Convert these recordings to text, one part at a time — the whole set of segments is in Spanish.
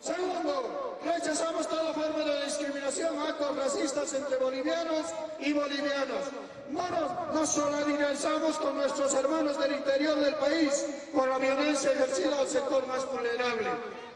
Segundo, rechazamos toda forma de discriminación, actos racistas entre bolivianos y bolivianos. No nos, nos solidarizamos con nuestros hermanos del interior del país por la violencia ejercida al sector más vulnerable.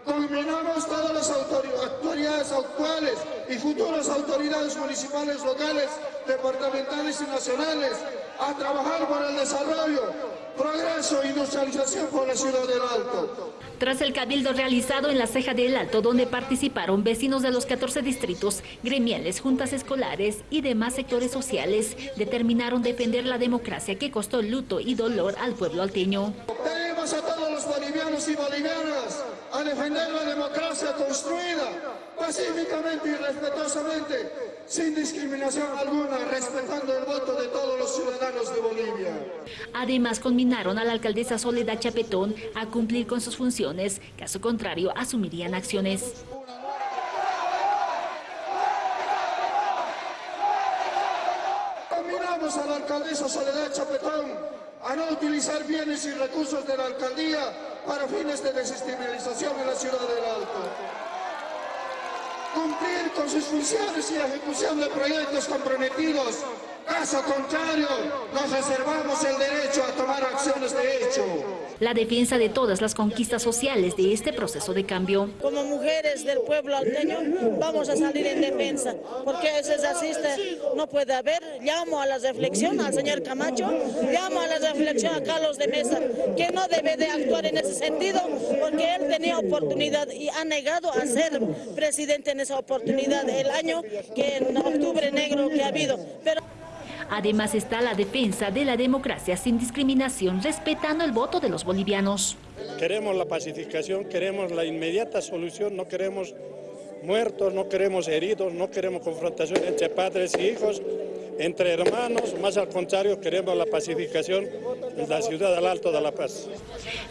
Conminamos todas las autoridades actuales y futuras autoridades municipales, locales, departamentales y nacionales a trabajar por el desarrollo, progreso e industrialización por la ciudad del Alto. Tras el cabildo realizado en la ceja del Alto, donde participaron vecinos de los 14 distritos, gremiales, juntas escolares y demás sectores sociales, determinaron defender la democracia que costó luto y dolor al pueblo alteño. Tenemos a todos los bolivianos y bolivianas a defender la democracia construida pacíficamente y respetuosamente, sin discriminación alguna, respetando el voto de todos los ciudadanos de Bolivia. Además, conminaron a la alcaldesa Soledad Chapetón a cumplir con sus funciones, caso contrario asumirían acciones. Combinamos a la alcaldesa Soledad Chapetón a no utilizar bienes y recursos de la alcaldía para fines de desestabilización en la ciudad del Alto. Cumplir con sus funciones y ejecución de proyectos comprometidos. Caso contrario, nos reservamos el derecho a tomar acciones de hecho. La defensa de todas las conquistas sociales de este proceso de cambio. Como mujeres del pueblo alteño vamos a salir en defensa, porque ese racista no puede haber. Llamo a la reflexión al señor Camacho, llamo a la reflexión a Carlos de Mesa, que no debe de actuar en ese sentido, porque él tenía oportunidad y ha negado a ser presidente en esa oportunidad el año que en octubre negro que ha habido. Pero Además está la defensa de la democracia sin discriminación, respetando el voto de los bolivianos. Queremos la pacificación, queremos la inmediata solución, no queremos muertos, no queremos heridos, no queremos confrontación entre padres y hijos, entre hermanos, más al contrario, queremos la pacificación en la ciudad del Alto de la Paz.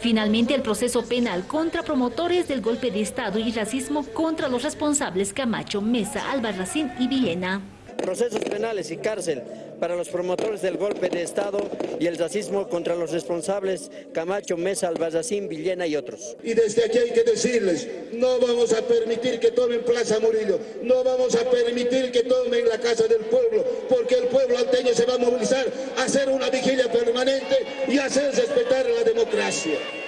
Finalmente, el proceso penal contra promotores del golpe de Estado y racismo contra los responsables Camacho, Mesa, Albarracín y Villena procesos penales y cárcel para los promotores del golpe de Estado y el racismo contra los responsables Camacho, Mesa, Albarracín, Villena y otros. Y desde aquí hay que decirles, no vamos a permitir que tomen Plaza Murillo, no vamos a permitir que tomen la Casa del Pueblo, porque el pueblo alteño se va a movilizar a hacer una vigilia y hacer respetar la democracia.